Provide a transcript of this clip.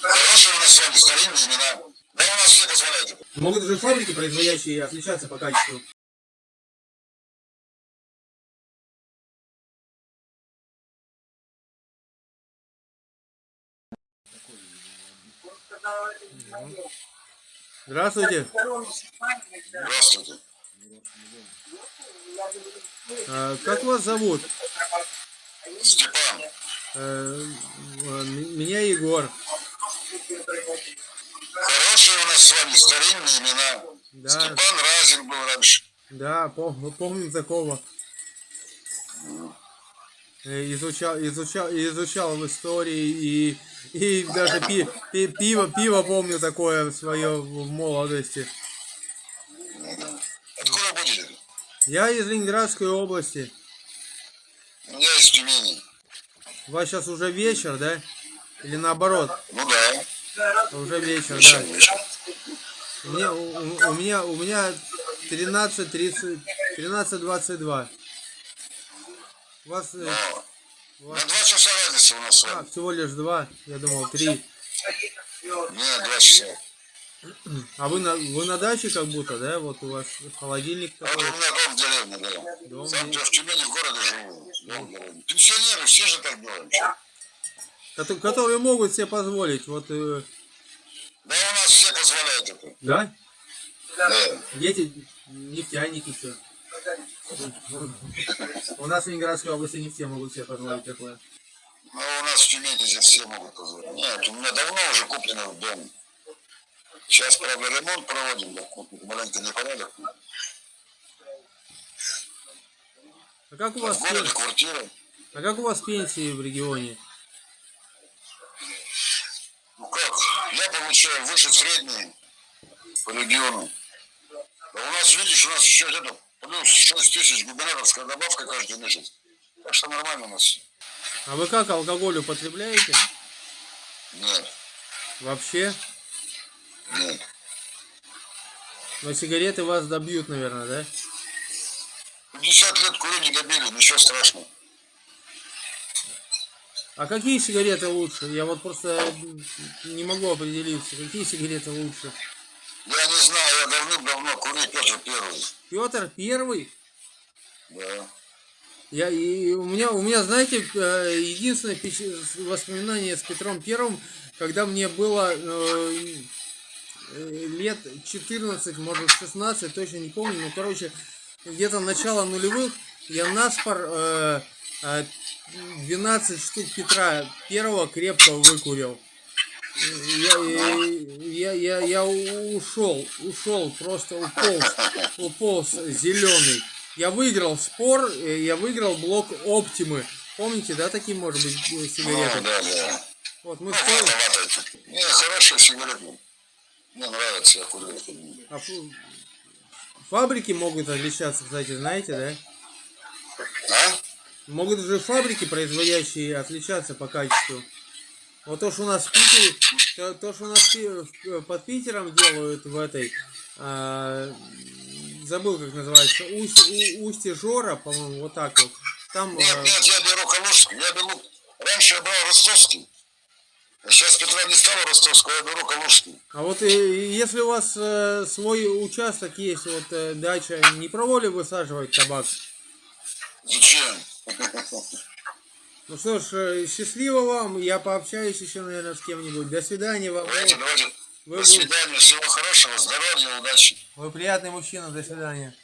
Хорошие у нас с вами старинные имена. Да у нас все позволяют. Могут же фабрики, производящие, отличаться по качеству. Здравствуйте. Здравствуйте. А, Как вас зовут? Степан. М- Меня Егор. Хорошие у нас с вами старинные имена. Да, Степан Разин был раньше. да, пом- помним такого. Э, Изучал, изучал, изучал в истории и, и даже пи- пи- пиво, пиво помню такое свое в молодости. Откуда будете? Я из Ленинградской области. Я из Тюмени. У вас сейчас уже вечер, да? Или наоборот? Ну да. Уже вечер, да. У меня, у, у- меня, у меня 13.30, 13.22. У вас, э, Но у вас- на два часа разница у нас с а, всего лишь два, я думал три. Нет, два часа. А вы на, вы на даче как будто, да? Вот у вас холодильник А такой. у меня дом в деревне, да. Дом Сам я в Тюмени в городе живу. Дом в деревне. Пенсионеры, все же так делаем. Которые могут себе позволить. Вот, э, Да у нас все позволяют это. да? Да. Дети, нефтяники, все. У нас в Ленинградской области не все могут себе позволить такое. Но у нас в Тюмени здесь все могут позволить. Нет, у меня давно уже куплено в дом. Сейчас, правда, ремонт проводим, да, маленько непорядок. А как у В вас, городе пен- квартира. а как у вас пенсии в регионе? Ну как, я получаю выше средней по региону. А у нас, видишь, у нас еще где-то плюс 6 тысяч губернаторская добавка каждый месяц. Так что нормально у нас. А вы как, алкоголь употребляете? Нет, Вообще? нет. Но сигареты вас добьют, наверное, да? 50 лет курю не добили, ничего страшного. А какие сигареты лучше? Я вот просто не могу определиться. Какие сигареты лучше? Я не знаю, я давным-давно курю Петр Первый. Петр Первый? Да. Я, и у меня, у меня, знаете, э, единственное воспоминание с Петром Первым, когда мне было э, э, лет 14, может 16, точно не помню, но, короче, где-то начало нулевых я наспор э, э, 12 штук Петра Первого крепко выкурил. Я, я, я, я ушел, ушел, просто уполз, уполз зеленый. Я выиграл спор, э, я выиграл блок Оптимы. Помните, да, такие, может быть, э, Ну, сигареты? да, да. Вот мы Ну, вата. Не, хорошая сигарета. Мне нравится, я курю. а фабрики могут отличаться, кстати, знаете, да? Могут же фабрики, производящие, отличаться по качеству. Вот то, что у нас в Питере, то, то, что у нас в- под Питером делают в этой, а, забыл, как называется, Усть, У- Устье Жора, по-моему, вот так вот. Там, Нет, а, нет, я беру Калужский. Я беру... Раньше я брал ростовский. А сейчас Петра не стало ростовского, я беру Калужский. а вот и, если у вас э, свой участок есть, вот э, дача, не пробовали высаживать табак? Зачем? Ну что ж, э, счастливо вам, я пообщаюсь еще, наверное, с кем-нибудь. До свидания вам. Давайте, давайте. Вы, До свидания, всего хорошего, здоровья, удачи. вы приятный мужчина, до свидания.